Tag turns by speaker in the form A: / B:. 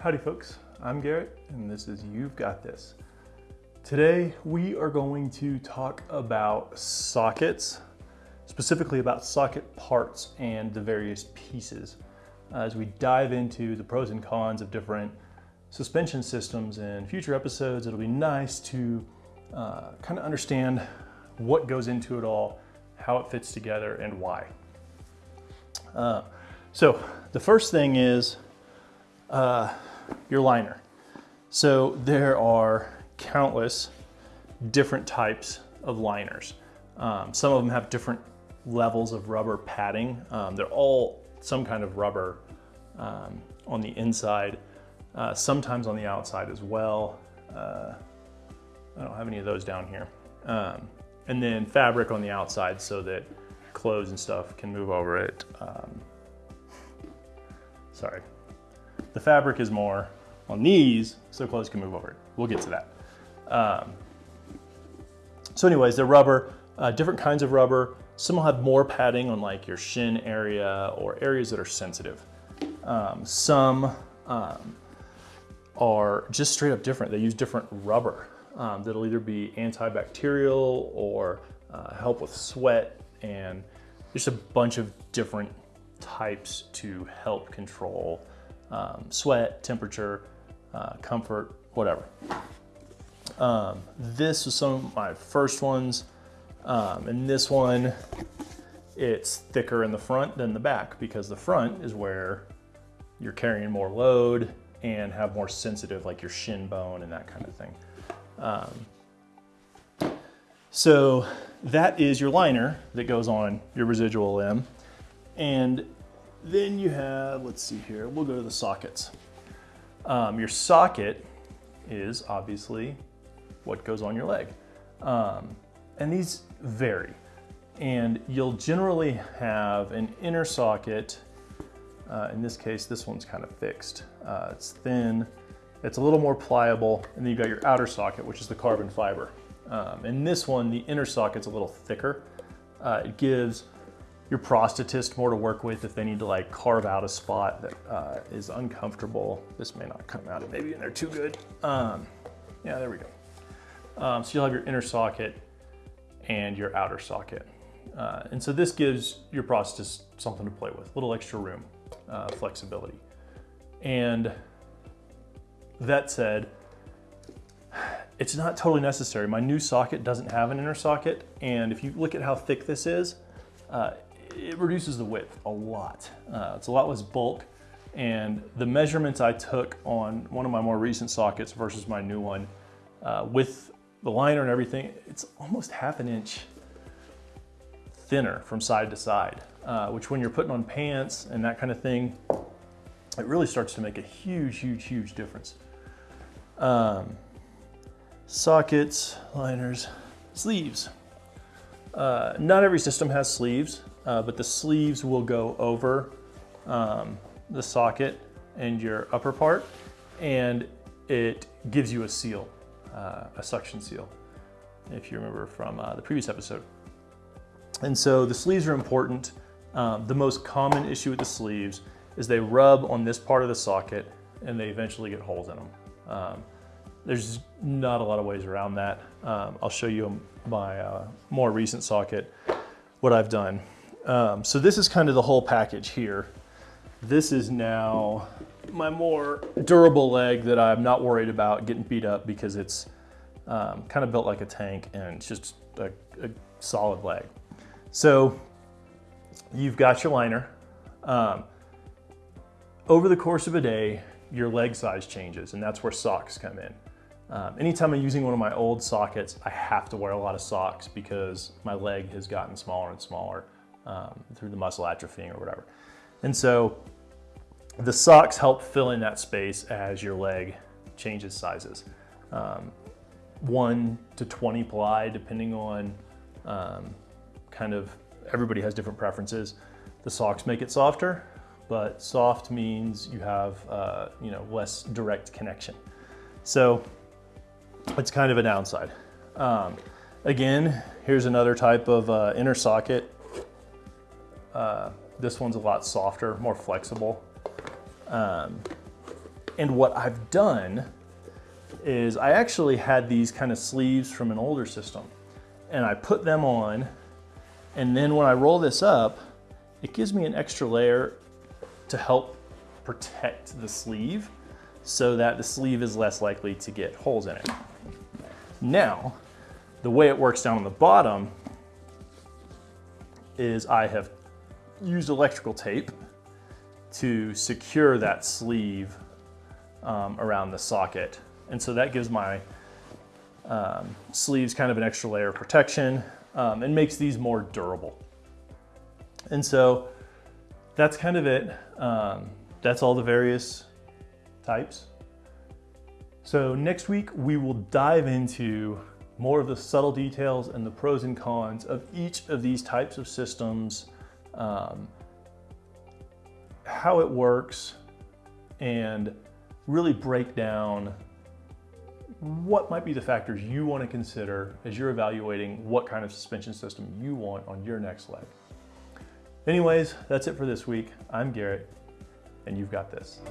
A: Howdy folks, I'm Garrett and this is You've Got This. Today we are going to talk about sockets, specifically about socket parts and the various pieces as we dive into the pros and cons of different suspension systems in future episodes. It'll be nice to uh, kind of understand what goes into it all, how it fits together and why. Uh, so the first thing is uh, your liner. So there are countless different types of liners. Um, some of them have different levels of rubber padding. Um, they're all some kind of rubber um, on the inside, uh, sometimes on the outside as well. Uh, I don't have any of those down here. Um, and then fabric on the outside so that clothes and stuff can move over it. Um, sorry. The fabric is more on these so clothes can move over. We'll get to that. Um, so anyways, they're rubber, uh, different kinds of rubber. Some will have more padding on like your shin area or areas that are sensitive. Um, some um, are just straight up different. They use different rubber um, that'll either be antibacterial or uh, help with sweat and just a bunch of different types to help control um, sweat, temperature, uh, comfort, whatever. Um, this was some of my first ones. Um, and this one, it's thicker in the front than the back because the front is where you're carrying more load and have more sensitive like your shin bone and that kind of thing. Um, so that is your liner that goes on your residual limb. And then you have, let's see here, we'll go to the sockets. Um, your socket is obviously what goes on your leg. Um, and these vary. And you'll generally have an inner socket. Uh, in this case, this one's kind of fixed. Uh, it's thin, it's a little more pliable, and then you've got your outer socket, which is the carbon fiber. Um, and this one, the inner socket's a little thicker. Uh, it gives your prosthetist more to work with if they need to like carve out a spot that uh, is uncomfortable. This may not come out maybe in there too good. Um, yeah, there we go. Um, so you'll have your inner socket and your outer socket. Uh, and so this gives your prosthetist something to play with, a little extra room, uh, flexibility. And that said, it's not totally necessary. My new socket doesn't have an inner socket. And if you look at how thick this is, uh, it reduces the width a lot. Uh, it's a lot less bulk. And the measurements I took on one of my more recent sockets versus my new one, uh, with the liner and everything, it's almost half an inch thinner from side to side, uh, which when you're putting on pants and that kind of thing, it really starts to make a huge, huge, huge difference. Um, sockets, liners, sleeves. Uh, not every system has sleeves uh, but the sleeves will go over um, the socket and your upper part, and it gives you a seal, uh, a suction seal, if you remember from uh, the previous episode. And so the sleeves are important. Um, the most common issue with the sleeves is they rub on this part of the socket and they eventually get holes in them. Um, there's not a lot of ways around that. Um, I'll show you my uh, more recent socket, what I've done. Um, so this is kind of the whole package here. This is now my more durable leg that I'm not worried about getting beat up because it's um, kind of built like a tank and it's just a, a solid leg. So you've got your liner. Um, over the course of a day, your leg size changes and that's where socks come in. Um, anytime I'm using one of my old sockets, I have to wear a lot of socks because my leg has gotten smaller and smaller um, through the muscle atrophying or whatever. And so the socks help fill in that space as your leg changes sizes. Um, one to 20 ply, depending on um, kind of, everybody has different preferences. The socks make it softer, but soft means you have, uh, you know, less direct connection. So it's kind of a downside. Um, again, here's another type of uh, inner socket uh, this one's a lot softer, more flexible. Um, And what I've done is I actually had these kind of sleeves from an older system and I put them on and then when I roll this up, it gives me an extra layer to help protect the sleeve so that the sleeve is less likely to get holes in it. Now, the way it works down on the bottom is I have used electrical tape to secure that sleeve um, around the socket. And so that gives my um, sleeves kind of an extra layer of protection um, and makes these more durable. And so that's kind of it. Um, that's all the various types. So next week we will dive into more of the subtle details and the pros and cons of each of these types of systems, um, how it works, and really break down what might be the factors you want to consider as you're evaluating what kind of suspension system you want on your next leg. Anyways, that's it for this week. I'm Garrett, and you've got this.